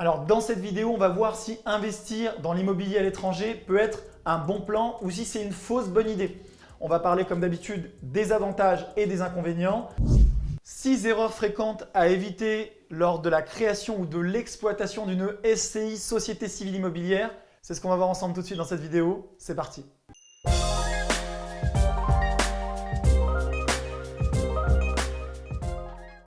Alors dans cette vidéo, on va voir si investir dans l'immobilier à l'étranger peut être un bon plan ou si c'est une fausse bonne idée. On va parler comme d'habitude des avantages et des inconvénients. 6 erreurs fréquentes à éviter lors de la création ou de l'exploitation d'une SCI, Société Civile Immobilière. C'est ce qu'on va voir ensemble tout de suite dans cette vidéo. C'est parti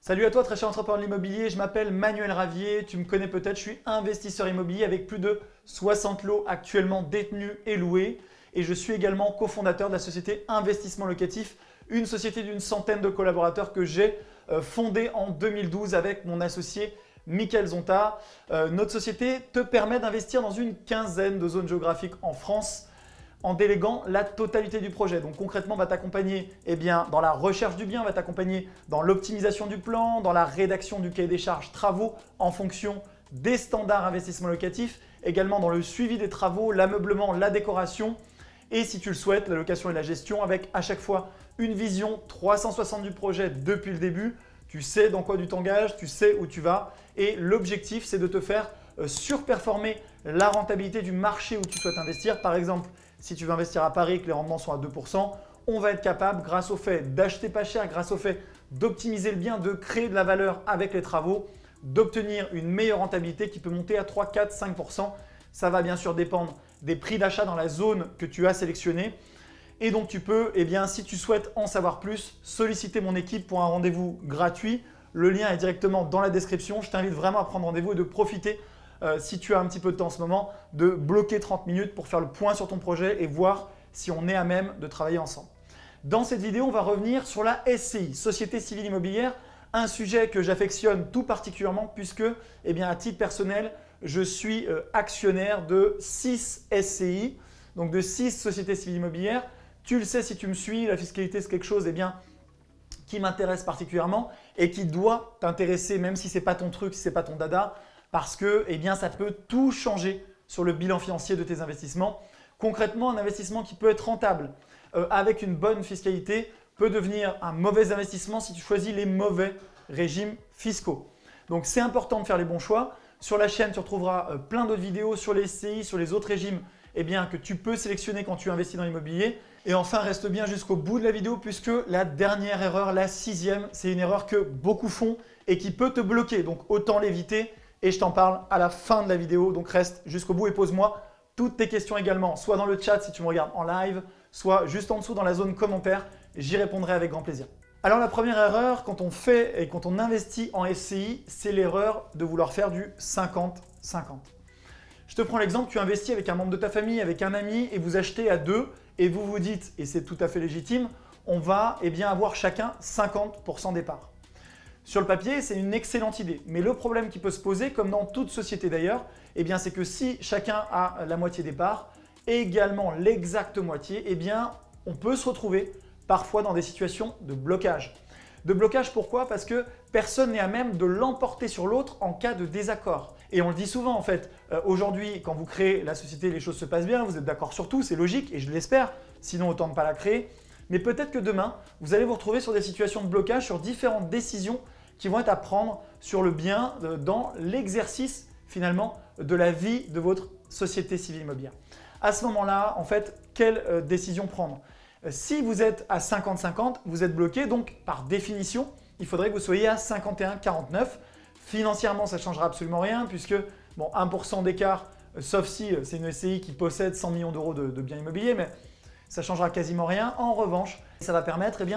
Salut à toi très cher entrepreneur de l'immobilier, je m'appelle Manuel Ravier, tu me connais peut-être, je suis investisseur immobilier avec plus de 60 lots actuellement détenus et loués et je suis également cofondateur de la société Investissement Locatif, une société d'une centaine de collaborateurs que j'ai euh, fondée en 2012 avec mon associé Michael Zonta. Euh, notre société te permet d'investir dans une quinzaine de zones géographiques en France en déléguant la totalité du projet. Donc concrètement, va t'accompagner eh bien, dans la recherche du bien, va t'accompagner dans l'optimisation du plan, dans la rédaction du cahier des charges travaux en fonction des standards investissement locatif, également dans le suivi des travaux, l'ameublement, la décoration et si tu le souhaites, la location et la gestion avec à chaque fois une vision 360 du projet depuis le début. Tu sais dans quoi tu t'engages, tu sais où tu vas et l'objectif c'est de te faire euh, surperformer la rentabilité du marché où tu souhaites investir. Par exemple, si tu veux investir à Paris et que les rendements sont à 2%, on va être capable, grâce au fait d'acheter pas cher, grâce au fait d'optimiser le bien, de créer de la valeur avec les travaux, d'obtenir une meilleure rentabilité qui peut monter à 3, 4, 5%. Ça va bien sûr dépendre des prix d'achat dans la zone que tu as sélectionnée. Et donc tu peux, eh bien, si tu souhaites en savoir plus, solliciter mon équipe pour un rendez-vous gratuit. Le lien est directement dans la description. Je t'invite vraiment à prendre rendez-vous et de profiter euh, si tu as un petit peu de temps en ce moment, de bloquer 30 minutes pour faire le point sur ton projet et voir si on est à même de travailler ensemble. Dans cette vidéo, on va revenir sur la SCI, Société Civile Immobilière, un sujet que j'affectionne tout particulièrement puisque, eh à titre personnel, je suis euh, actionnaire de 6 SCI, donc de 6 sociétés civiles immobilières. Tu le sais si tu me suis, la fiscalité c'est quelque chose eh qui m'intéresse particulièrement et qui doit t'intéresser même si ce n'est pas ton truc, si ce n'est pas ton dada parce que eh bien, ça peut tout changer sur le bilan financier de tes investissements. Concrètement, un investissement qui peut être rentable euh, avec une bonne fiscalité peut devenir un mauvais investissement si tu choisis les mauvais régimes fiscaux. Donc, c'est important de faire les bons choix. Sur la chaîne, tu retrouveras euh, plein d'autres vidéos sur les SCI, sur les autres régimes eh bien, que tu peux sélectionner quand tu investis dans l'immobilier. Et enfin, reste bien jusqu'au bout de la vidéo puisque la dernière erreur, la sixième, c'est une erreur que beaucoup font et qui peut te bloquer. Donc, autant l'éviter et je t'en parle à la fin de la vidéo. Donc reste jusqu'au bout et pose-moi toutes tes questions également, soit dans le chat si tu me regardes en live, soit juste en dessous dans la zone commentaire. J'y répondrai avec grand plaisir. Alors la première erreur quand on fait et quand on investit en SCI, c'est l'erreur de vouloir faire du 50-50. Je te prends l'exemple, tu investis avec un membre de ta famille, avec un ami et vous achetez à deux et vous vous dites, et c'est tout à fait légitime, on va eh avoir chacun 50% des parts. Sur le papier, c'est une excellente idée. Mais le problème qui peut se poser, comme dans toute société d'ailleurs, eh c'est que si chacun a la moitié des parts, également l'exacte moitié, eh on peut se retrouver parfois dans des situations de blocage. De blocage pourquoi? Parce que personne n'est à même de l'emporter sur l'autre en cas de désaccord. Et on le dit souvent en fait, euh, aujourd'hui quand vous créez la société, les choses se passent bien, vous êtes d'accord sur tout, c'est logique et je l'espère, sinon autant ne pas la créer. Mais peut-être que demain, vous allez vous retrouver sur des situations de blocage, sur différentes décisions qui vont être à prendre sur le bien euh, dans l'exercice finalement de la vie de votre société civile immobilière. À ce moment-là, en fait, quelle euh, décision prendre? Euh, Si vous êtes à 50-50, vous êtes bloqué, donc par définition, il faudrait que vous soyez à 51-49. Financièrement, ça ne changera absolument rien puisque bon, 1% d'écart, sauf si c'est une SCI qui possède 100 millions d'euros de, de biens immobiliers, mais ça changera quasiment rien. En revanche, ça va permettre eh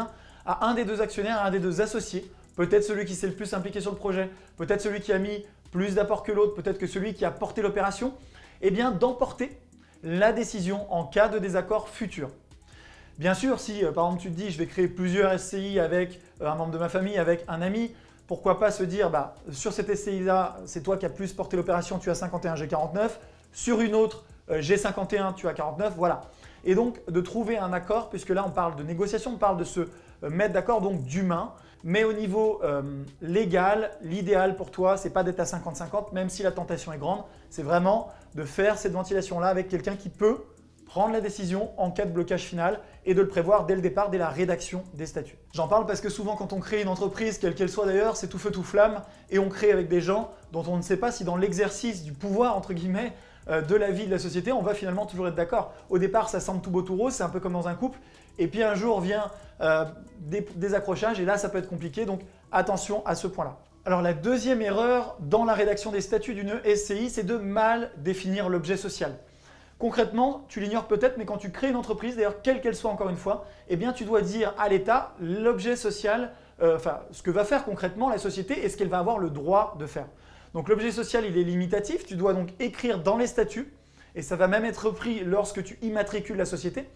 à un des deux actionnaires, à un des deux associés, peut-être celui qui s'est le plus impliqué sur le projet, peut-être celui qui a mis plus d'apport que l'autre, peut-être que celui qui a porté l'opération, eh d'emporter la décision en cas de désaccord futur. Bien sûr, si euh, par exemple tu te dis je vais créer plusieurs SCI avec euh, un membre de ma famille, avec un ami, pourquoi pas se dire bah, sur cette SCI-là, c'est toi qui as plus porté l'opération, tu as 51, j'ai 49. Sur une autre, euh, j'ai 51, tu as 49, voilà et donc de trouver un accord puisque là on parle de négociation, on parle de se euh, mettre d'accord donc d'humain. Mais au niveau euh, légal, l'idéal pour toi, ce n'est pas d'être à 50-50 même si la tentation est grande, c'est vraiment de faire cette ventilation-là avec quelqu'un qui peut prendre la décision en cas de blocage final et de le prévoir dès le départ, dès la rédaction des statuts. J'en parle parce que souvent quand on crée une entreprise, quelle qu'elle soit d'ailleurs, c'est tout feu tout flamme et on crée avec des gens dont on ne sait pas si dans l'exercice du pouvoir, entre guillemets, de la vie de la société, on va finalement toujours être d'accord. Au départ, ça semble tout beau tout rose, c'est un peu comme dans un couple, et puis un jour vient euh, des accrochages et là, ça peut être compliqué, donc attention à ce point-là. Alors la deuxième erreur dans la rédaction des statuts d'une SCI, c'est de mal définir l'objet social. Concrètement, tu l'ignores peut-être, mais quand tu crées une entreprise, d'ailleurs quelle qu'elle soit encore une fois, eh bien tu dois dire à l'État l'objet social, euh, enfin ce que va faire concrètement la société et ce qu'elle va avoir le droit de faire. Donc l'objet social, il est limitatif, tu dois donc écrire dans les statuts, et ça va même être pris lorsque tu immatricules la société.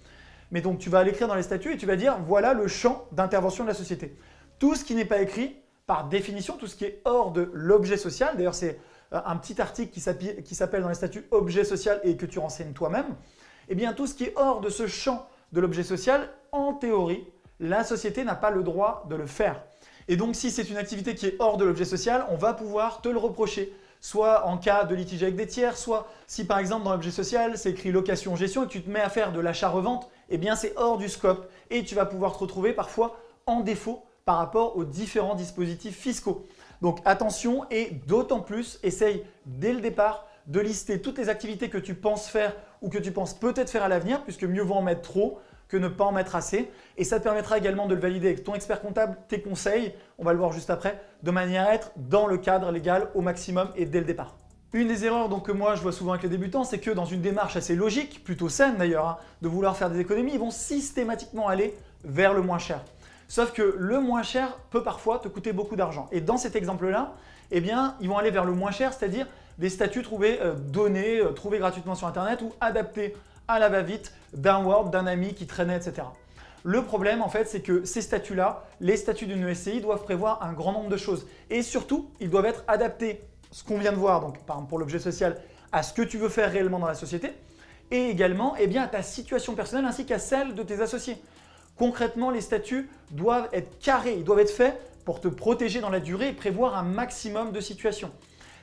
Mais donc tu vas l'écrire dans les statuts et tu vas dire voilà le champ d'intervention de la société. Tout ce qui n'est pas écrit, par définition, tout ce qui est hors de l'objet social, d'ailleurs c'est euh, un petit article qui s'appelle dans les statuts objet social et que tu renseignes toi-même, eh bien tout ce qui est hors de ce champ de l'objet social, en théorie, la société n'a pas le droit de le faire. Et donc si c'est une activité qui est hors de l'objet social, on va pouvoir te le reprocher soit en cas de litige avec des tiers, soit si par exemple dans l'objet social c'est écrit location-gestion et tu te mets à faire de l'achat-revente, eh bien c'est hors du scope et tu vas pouvoir te retrouver parfois en défaut par rapport aux différents dispositifs fiscaux. Donc attention et d'autant plus, essaye dès le départ de lister toutes les activités que tu penses faire ou que tu penses peut-être faire à l'avenir puisque mieux vaut en mettre trop que ne pas en mettre assez. Et ça te permettra également de le valider avec ton expert comptable, tes conseils, on va le voir juste après, de manière à être dans le cadre légal au maximum et dès le départ. Une des erreurs donc, que moi je vois souvent avec les débutants, c'est que dans une démarche assez logique, plutôt saine d'ailleurs, hein, de vouloir faire des économies, ils vont systématiquement aller vers le moins cher. Sauf que le moins cher peut parfois te coûter beaucoup d'argent. Et dans cet exemple-là, eh bien, ils vont aller vers le moins cher, c'est-à-dire des statuts trouvés, euh, donnés, euh, trouvés gratuitement sur Internet ou adaptés à la va-vite d'un Word, d'un ami qui traînait, etc. Le problème, en fait, c'est que ces statuts-là, les statuts d'une SCI, doivent prévoir un grand nombre de choses. Et surtout, ils doivent être adaptés, ce qu'on vient de voir, donc par exemple pour l'objet social, à ce que tu veux faire réellement dans la société, et également eh à ta situation personnelle ainsi qu'à celle de tes associés. Concrètement, les statuts doivent être carrés, ils doivent être faits pour te protéger dans la durée et prévoir un maximum de situations.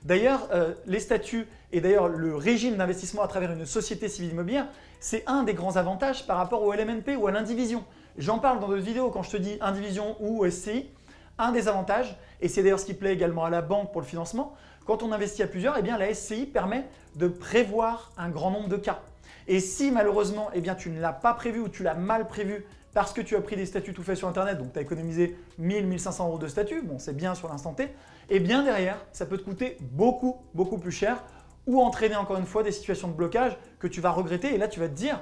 D'ailleurs, euh, les statuts et d'ailleurs le régime d'investissement à travers une société civile immobilière, c'est un des grands avantages par rapport au LMNP ou à l'indivision. J'en parle dans d'autres vidéos quand je te dis indivision ou SCI. Un des avantages, et c'est d'ailleurs ce qui plaît également à la banque pour le financement, quand on investit à plusieurs, eh bien, la SCI permet de prévoir un grand nombre de cas. Et si malheureusement eh tu ne l'as pas prévu ou tu l'as mal prévu parce que tu as pris des statuts tout faits sur Internet, donc tu as économisé 1000, 1500 euros de statuts, bon c'est bien sur l'instant T, et bien derrière, ça peut te coûter beaucoup, beaucoup plus cher ou entraîner encore une fois des situations de blocage que tu vas regretter. Et là tu vas te dire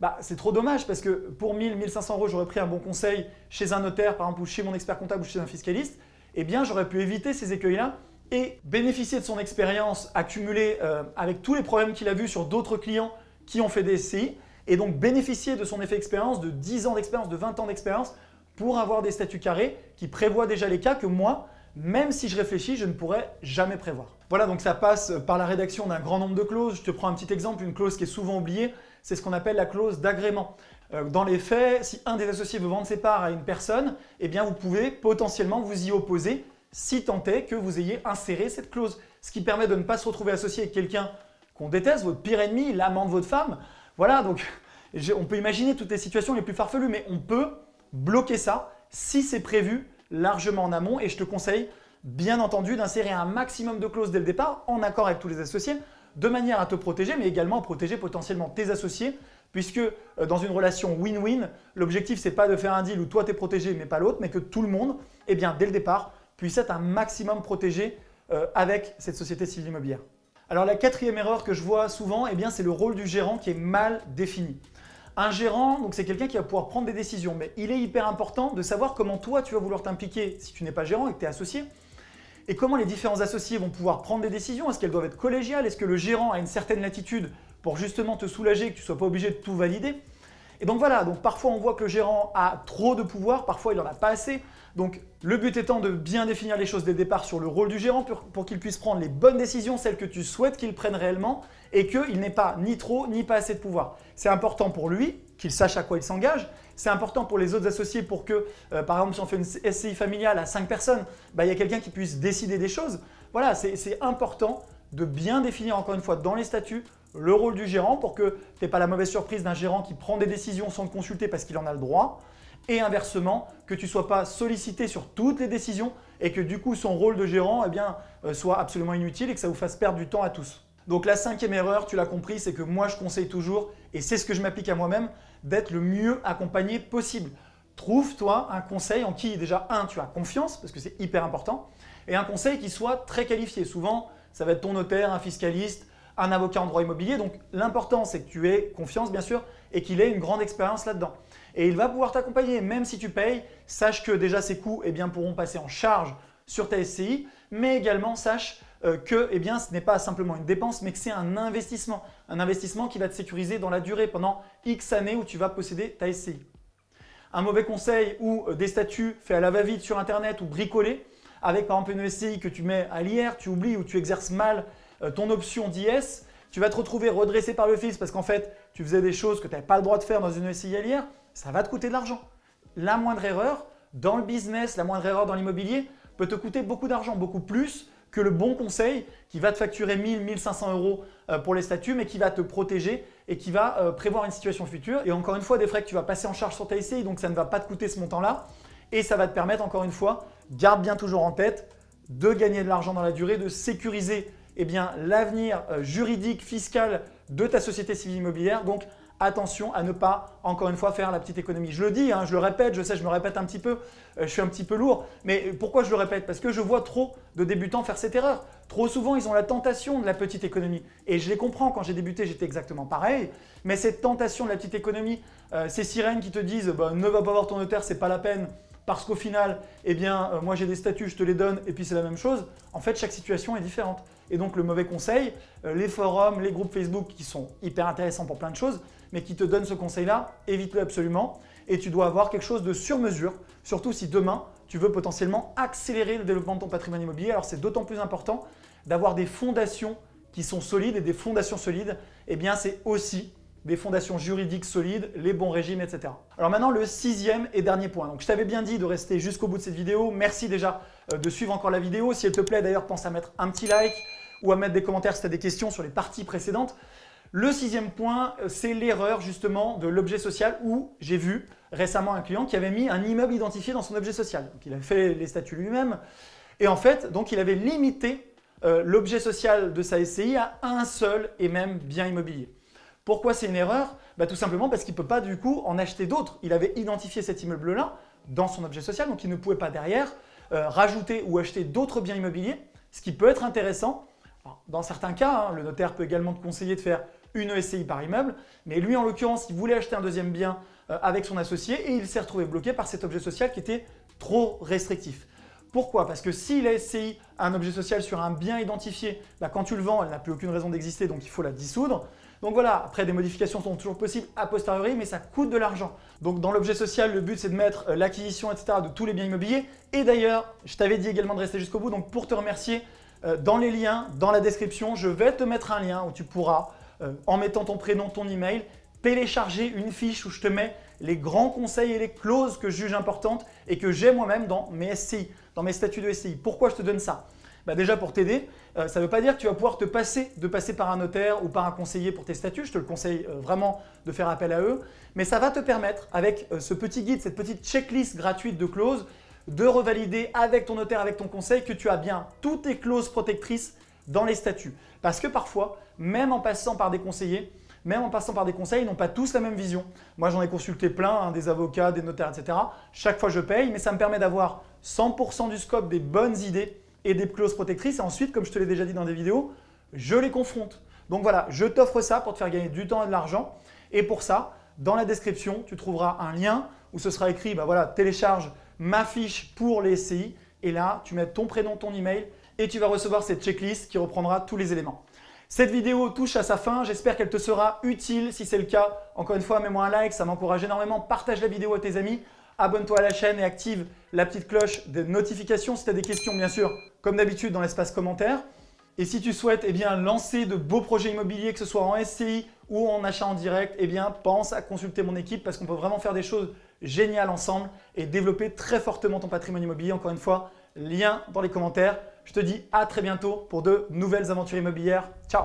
bah, c'est trop dommage parce que pour 1000, 1500 euros, j'aurais pris un bon conseil chez un notaire par exemple ou chez mon expert comptable ou chez un fiscaliste, eh bien j'aurais pu éviter ces écueils-là et bénéficier de son expérience accumulée euh, avec tous les problèmes qu'il a vus sur d'autres clients qui ont fait des SCI et donc bénéficier de son effet expérience, de 10 ans d'expérience, de 20 ans d'expérience pour avoir des statuts carrés qui prévoient déjà les cas que moi, même si je réfléchis, je ne pourrais jamais prévoir. Voilà, donc ça passe par la rédaction d'un grand nombre de clauses. Je te prends un petit exemple, une clause qui est souvent oubliée, c'est ce qu'on appelle la clause d'agrément. Euh, dans les faits, si un des associés veut vendre ses parts à une personne, eh vous pouvez potentiellement vous y opposer si tant est que vous ayez inséré cette clause. Ce qui permet de ne pas se retrouver associé avec quelqu'un qu'on déteste, votre pire ennemi, l'amant de votre femme, voilà, donc on peut imaginer toutes les situations les plus farfelues, mais on peut bloquer ça si c'est prévu largement en amont et je te conseille bien entendu d'insérer un maximum de clauses dès le départ en accord avec tous les associés de manière à te protéger mais également à protéger potentiellement tes associés puisque euh, dans une relation win-win, l'objectif c'est pas de faire un deal où toi tu es protégé mais pas l'autre mais que tout le monde, eh bien, dès le départ, puisse être un maximum protégé euh, avec cette société civile immobilière. Alors la quatrième erreur que je vois souvent, eh c'est le rôle du gérant qui est mal défini. Un gérant, c'est quelqu'un qui va pouvoir prendre des décisions, mais il est hyper important de savoir comment toi tu vas vouloir t'impliquer si tu n'es pas gérant et que tu es associé, et comment les différents associés vont pouvoir prendre des décisions. Est-ce qu'elles doivent être collégiales? Est-ce que le gérant a une certaine latitude pour justement te soulager, que tu ne sois pas obligé de tout valider? Et donc voilà, donc parfois on voit que le gérant a trop de pouvoir, parfois il n'en a pas assez. Donc le but étant de bien définir les choses dès le départ sur le rôle du gérant pour, qu'il puisse prendre les bonnes décisions, celles que tu souhaites qu'il prenne réellement et qu'il n'ait pas ni trop ni pas assez de pouvoir. C'est important pour lui qu'il sache à quoi il s'engage. C'est important pour les autres associés pour que, euh, par exemple, si on fait une SCI familiale à 5 personnes, bah, il y a quelqu'un qui puisse décider des choses. Voilà, c'est important de bien définir encore une fois dans les statuts le rôle du gérant pour que tu n'aies pas la mauvaise surprise d'un gérant qui prend des décisions sans te consulter parce qu'il en a le droit. Et inversement, que tu ne sois pas sollicité sur toutes les décisions et que du coup son rôle de gérant eh euh, soit absolument inutile et que ça vous fasse perdre du temps à tous. Donc la cinquième erreur, tu l'as compris, c'est que moi je conseille toujours, et c'est ce que je m'applique à moi-même, d'être le mieux accompagné possible. Trouve-toi un conseil en qui déjà, un, tu as confiance, parce que c'est hyper important, et un conseil qui soit très qualifié. Souvent, ça va être ton notaire, un fiscaliste, un avocat en droit immobilier. Donc l'important, c'est que tu aies confiance bien sûr et qu'il ait une grande expérience là-dedans. Et il va pouvoir t'accompagner, même si tu payes, sache que déjà ces coûts eh bien, pourront passer en charge sur ta SCI, mais également sache euh, que eh bien, ce n'est pas simplement une dépense, mais que c'est un investissement. Un investissement qui va te sécuriser dans la durée pendant X années où tu vas posséder ta SCI. Un mauvais conseil ou euh, des statuts faits à la va-vite sur Internet ou bricolés, avec par exemple une SCI que tu mets à l'IR, tu oublies ou tu exerces mal ton option d'IS, tu vas te retrouver redressé par le fisc parce qu'en fait, tu faisais des choses que tu n'avais pas le droit de faire dans une l'IR, ça va te coûter de l'argent. La moindre erreur dans le business, la moindre erreur dans l'immobilier peut te coûter beaucoup d'argent, beaucoup plus que le bon conseil qui va te facturer 1000, 1500 euros euh, pour les statuts, mais qui va te protéger et qui va euh, prévoir une situation future. Et encore une fois, des frais que tu vas passer en charge sur ta SCI, donc ça ne va pas te coûter ce montant-là. Et ça va te permettre, encore une fois, garde bien toujours en tête, de gagner de l'argent dans la durée, de sécuriser eh l'avenir euh, juridique, fiscal de ta société civile immobilière. Donc, attention à ne pas, encore une fois, faire la petite économie. Je le dis, hein, je le répète, je sais, je me répète un petit peu, euh, je suis un petit peu lourd, mais pourquoi je le répète? Parce que je vois trop de débutants faire cette erreur. Trop souvent, ils ont la tentation de la petite économie. Et je les comprends, quand j'ai débuté, j'étais exactement pareil. Mais cette tentation de la petite économie, euh, ces sirènes qui te disent bah, ne va pas voir ton notaire, c'est pas la peine », parce qu'au final, eh bien, euh, moi j'ai des statuts, je te les donne et puis c'est la même chose. En fait, chaque situation est différente. Et donc le mauvais conseil, euh, les forums, les groupes Facebook qui sont hyper intéressants pour plein de choses, mais qui te donnent ce conseil-là, évite-le absolument. Et tu dois avoir quelque chose de sur mesure, surtout si demain, tu veux potentiellement accélérer le développement de ton patrimoine immobilier. Alors c'est d'autant plus important d'avoir des fondations qui sont solides et des fondations solides, eh bien c'est aussi des fondations juridiques solides, les bons régimes, etc. Alors maintenant, le sixième et dernier point. Donc, je t'avais bien dit de rester jusqu'au bout de cette vidéo. Merci déjà euh, de suivre encore la vidéo. Si elle te plaît, d'ailleurs, pense à mettre un petit like ou à mettre des commentaires si tu as des questions sur les parties précédentes. Le sixième point, euh, c'est l'erreur justement de l'objet social où j'ai vu récemment un client qui avait mis un immeuble identifié dans son objet social. Donc, il avait fait les statuts lui-même et en fait, donc il avait limité euh, l'objet social de sa SCI à un seul et même bien immobilier. Pourquoi c'est une erreur bah, Tout simplement parce qu'il ne peut pas du coup en acheter d'autres. Il avait identifié cet immeuble-là dans son objet social, donc il ne pouvait pas derrière euh, rajouter ou acheter d'autres biens immobiliers, ce qui peut être intéressant. dans certains cas, hein, le notaire peut également te conseiller de faire une SCI par immeuble, mais lui en l'occurrence, il voulait acheter un deuxième bien euh, avec son associé et il s'est retrouvé bloqué par cet objet social qui était trop restrictif. Pourquoi? Parce que s'il a SCI un objet social sur un bien identifié, bah, quand tu le vends, elle n'a plus aucune raison d'exister, donc il faut la dissoudre. Donc voilà, après des modifications sont toujours possibles a posteriori, mais ça coûte de l'argent. Donc dans l'objet social, le but c'est de mettre euh, l'acquisition, etc. de tous les biens immobiliers. Et d'ailleurs, je t'avais dit également de rester jusqu'au bout, donc pour te remercier, euh, dans les liens, dans la description, je vais te mettre un lien où tu pourras, euh, en mettant ton prénom, ton email, télécharger une fiche où je te mets les grands conseils et les clauses que je juge importantes et que j'ai moi-même dans mes SCI, dans mes statuts de SCI. Pourquoi je te donne ça bah, déjà pour t'aider, euh, ça ne veut pas dire que tu vas pouvoir te passer de passer par un notaire ou par un conseiller pour tes statuts. Je te le conseille euh, vraiment de faire appel à eux. Mais ça va te permettre, avec euh, ce petit guide, cette petite checklist gratuite de clauses, de revalider avec ton notaire, avec ton conseil, que tu as bien toutes tes clauses protectrices dans les statuts. Parce que parfois, même en passant par des conseillers, même en passant par des conseils, ils n'ont pas tous la même vision. Moi, j'en ai consulté plein, hein, des avocats, des notaires, etc. Chaque fois, je paye, mais ça me permet d'avoir 100% du scope des bonnes idées et des clauses protectrices. Et ensuite, comme je te l'ai déjà dit dans des vidéos, je les confronte. Donc voilà, je t'offre ça pour te faire gagner du temps et de l'argent. Et pour ça, dans la description, tu trouveras un lien où ce sera écrit, bah voilà, télécharge ma fiche pour les SCI. Et là, tu mets ton prénom, ton email et tu vas recevoir cette checklist qui reprendra tous les éléments. Cette vidéo touche à sa fin, j'espère qu'elle te sera utile. Si c'est le cas, encore une fois, mets-moi un like, ça m'encourage énormément. Partage la vidéo à tes amis abonne-toi à la chaîne et active la petite cloche de notification si tu as des questions, bien sûr, comme d'habitude dans l'espace commentaire. Et si tu souhaites eh bien, lancer de beaux projets immobiliers, que ce soit en SCI ou en achat en direct, eh bien, pense à consulter mon équipe parce qu'on peut vraiment faire des choses géniales ensemble et développer très fortement ton patrimoine immobilier. Encore une fois, lien dans les commentaires. Je te dis à très bientôt pour de nouvelles aventures immobilières. Ciao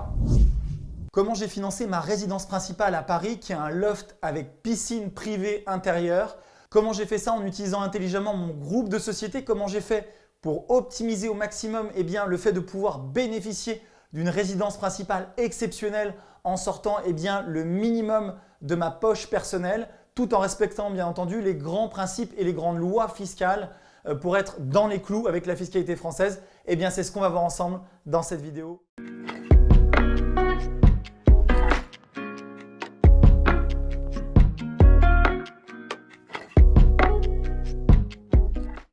Comment j'ai financé ma résidence principale à Paris qui est un loft avec piscine privée intérieure? Comment j'ai fait ça en utilisant intelligemment mon groupe de société? Comment j'ai fait pour optimiser au maximum eh le fait de pouvoir bénéficier d'une résidence principale exceptionnelle en sortant eh le minimum de ma poche personnelle tout en respectant bien entendu les grands principes et les grandes lois fiscales euh, pour être dans les clous avec la fiscalité française? Eh c'est ce qu'on va voir ensemble dans cette vidéo.